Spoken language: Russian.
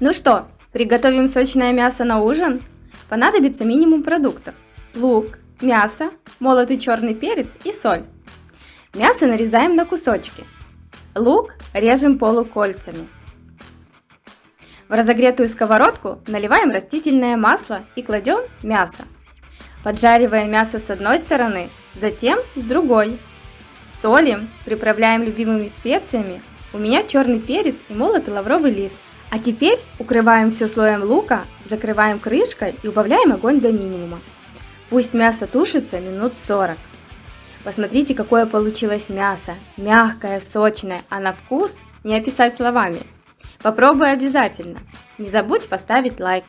Ну что, приготовим сочное мясо на ужин? Понадобится минимум продуктов. Лук, мясо, молотый черный перец и соль. Мясо нарезаем на кусочки. Лук режем полукольцами. В разогретую сковородку наливаем растительное масло и кладем мясо. Поджариваем мясо с одной стороны, затем с другой. Солим, приправляем любимыми специями. У меня черный перец и молотый лавровый лист. А теперь укрываем все слоем лука, закрываем крышкой и убавляем огонь до минимума. Пусть мясо тушится минут 40. Посмотрите, какое получилось мясо. Мягкое, сочное, а на вкус не описать словами. Попробуй обязательно. Не забудь поставить лайк.